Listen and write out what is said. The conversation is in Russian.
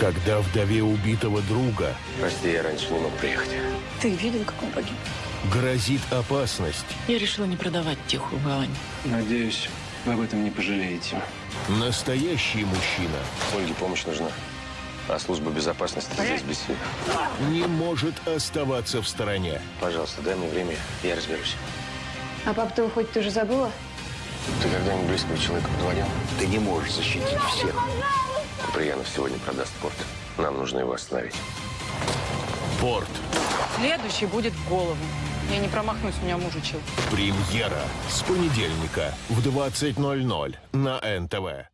Когда вдове убитого друга Прости, я раньше не мог приехать. Ты видел, как он погиб? грозит опасность, Я решила не продавать тихую гавань. Надеюсь, вы об этом не пожалеете. настоящий мужчина Ольге помощь нужна. А служба безопасности здесь бессильна. не может оставаться в стороне. Пожалуйста, дай мне время, я разберусь. А пап, ты хоть ты уже забыла? Ты когда-нибудь близкого человека подводил? Ты не можешь защитить всех. Куприянов сегодня продаст порт. Нам нужно его остановить. Порт. Следующий будет в голову. Я не промахнусь, меня муж учил. Премьера с понедельника в 20.00 на НТВ.